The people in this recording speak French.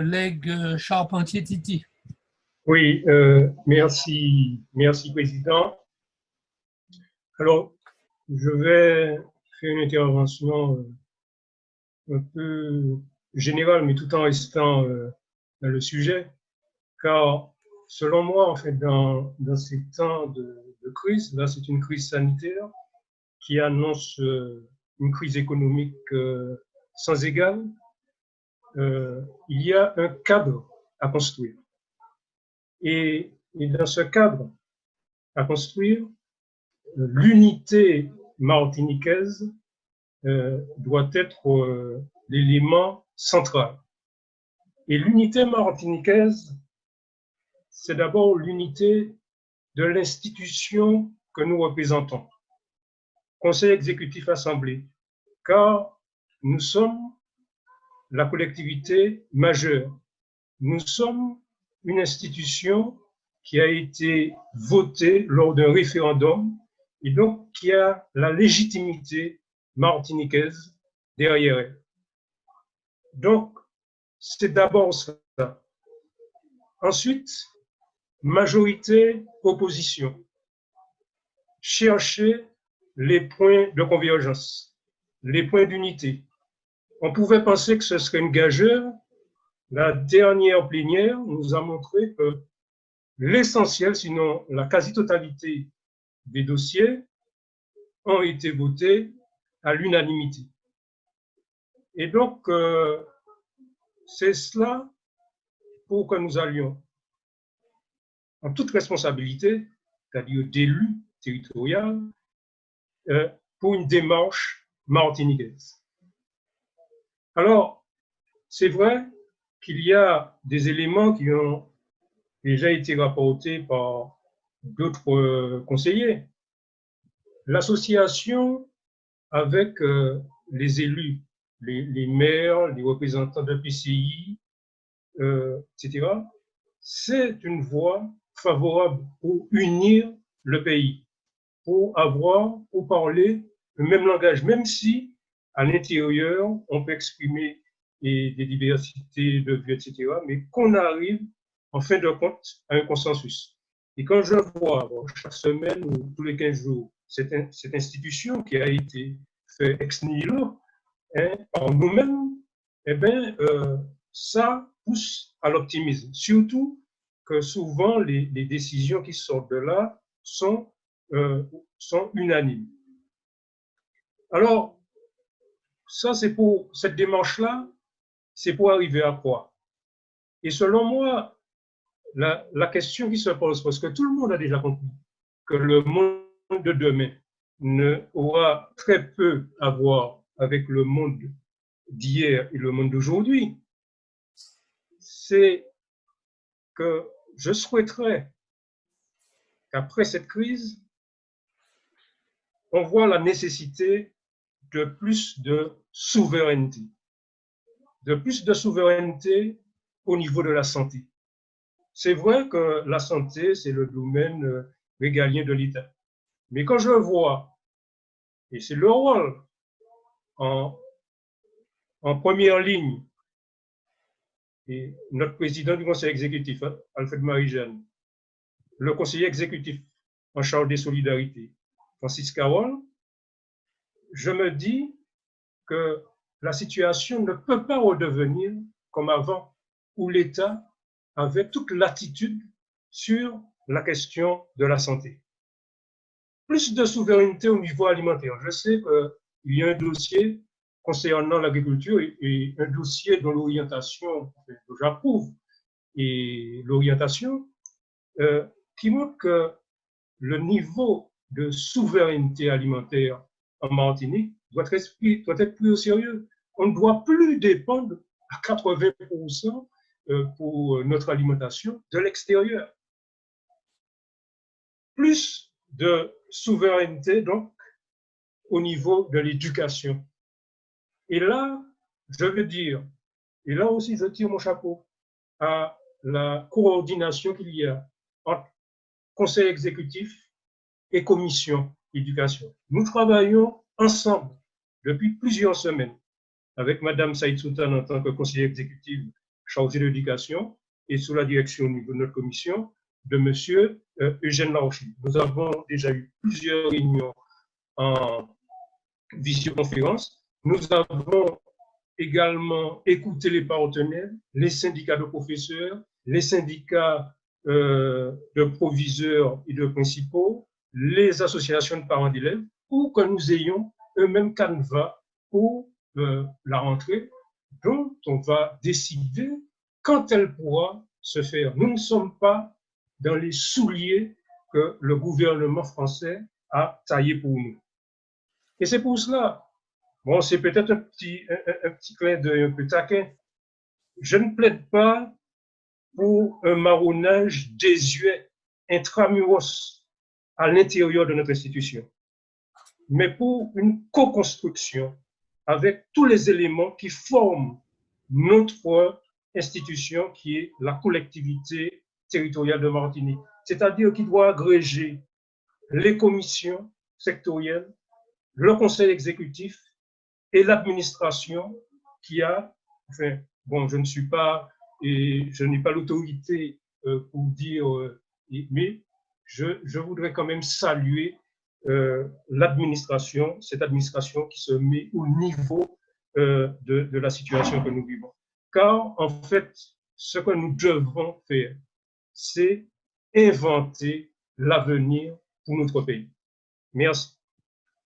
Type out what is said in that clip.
collègue Charpentier-Titi. Oui, euh, merci, merci Président. Alors, je vais faire une intervention euh, un peu générale, mais tout en restant euh, dans le sujet, car selon moi, en fait, dans, dans ces temps de, de crise, là c'est une crise sanitaire qui annonce une crise économique sans égale, il y a un cadre à construire. Et, dans ce cadre à construire, l'unité martiniquaise euh, doit être euh, l'élément central. Et l'unité martiniquaise, c'est d'abord l'unité de l'institution que nous représentons, Conseil exécutif assemblée, car nous sommes la collectivité majeure. Nous sommes une institution qui a été votée lors d'un référendum et donc qui a la légitimité martiniquaise derrière elle. Donc, c'est d'abord ça. Ensuite, majorité, opposition. Chercher les points de convergence, les points d'unité. On pouvait penser que ce serait une gageure, la dernière plénière nous a montré que l'essentiel, sinon la quasi-totalité des dossiers, ont été votés à l'unanimité. Et donc, euh, c'est cela pour que nous allions en toute responsabilité, c'est-à-dire d'élus territoriaux, euh, pour une démarche martiniquaise. Alors, c'est vrai qu'il y a des éléments qui ont déjà été rapportés par d'autres euh, conseillers. L'association avec euh, les élus, les, maires, les représentants de PCI, euh, etc., c'est une voie favorable pour unir le pays, pour avoir, pour parler le même langage, même si à l'intérieur, on peut exprimer des diversités de vues, etc., mais qu'on arrive en fin de compte à un consensus. Et quand je vois chaque semaine ou tous les 15 jours cette, cette institution qui a été faite ex nihilo hein, par nous-mêmes, eh bien, euh, ça pousse à l'optimisme. Surtout que souvent les, les, décisions qui sortent de là sont, euh, sont unanimes. Alors, ça, c'est pour cette démarche-là, c'est pour arriver à quoi? Et selon moi, la, question qui se pose, parce que tout le monde a déjà compris que le monde de demain ne aura très peu à voir avec le monde d'hier et le monde d'aujourd'hui, c'est que je souhaiterais qu'après cette crise, on voit la nécessité de plus de souveraineté de plus de souveraineté au niveau de la santé. C'est vrai que la santé, c'est le domaine euh, régalien de l'État. Mais quand je vois, et c'est le rôle en, première ligne, et notre président du conseil exécutif, Alfred Marie-Jeanne, le conseiller exécutif en charge des solidarités, Francis Carole, je me dis que la situation ne peut pas redevenir comme avant, où l'État avait toute l'attitude sur la question de la santé. Plus de souveraineté au niveau alimentaire. Je sais qu'il y a un dossier concernant l'agriculture et, un dossier dont l'orientation, j'approuve, et l'orientation, euh, qui montre que le niveau de souveraineté alimentaire en Martinique doit être, pris au sérieux. On ne doit plus dépendre à 80% euh, pour notre alimentation de l'extérieur. Plus de souveraineté, donc, au niveau de l'éducation. Et là, je veux dire, et là aussi je tire mon chapeau à la coordination qu'il y a entre conseil exécutif et commission éducation. Nous travaillons ensemble depuis plusieurs semaines avec Madame Saïd Soutan en tant que conseiller exécutif chargé de l'éducation et sous la direction au niveau de notre commission de M. Euh, Eugène Larochi. Nous avons déjà eu plusieurs réunions en visioconférence. Nous avons également écouté les partenaires, les syndicats de professeurs, les syndicats euh, de proviseurs et de principaux, les associations de parents d'élèves, pour que nous ayons eux-mêmes canevas pour euh, la rentrée dont on va décider quand elle pourra se faire. Nous ne sommes pas dans les souliers que le gouvernement français a taillés pour nous. Et c'est pour cela, bon, c'est peut-être un petit, un, petit clin d'œil un peu taquin, je ne plaide pas pour un marronnage désuet intramuros à l'intérieur de notre institution, mais pour une co-construction avec tous les éléments qui forment notre institution qui est la collectivité territoriale de Martinique, c'est-à-dire qui doit agréger les commissions sectorielles, le conseil exécutif et l'administration qui a, enfin, bon, je ne suis pas, et je n'ai pas l'autorité euh, pour dire, euh, mais je, voudrais quand même saluer euh, l'administration, cette administration qui se met au niveau de, de la situation que nous vivons. Car en fait, ce que nous devrons faire, c'est inventer l'avenir pour notre pays. Merci.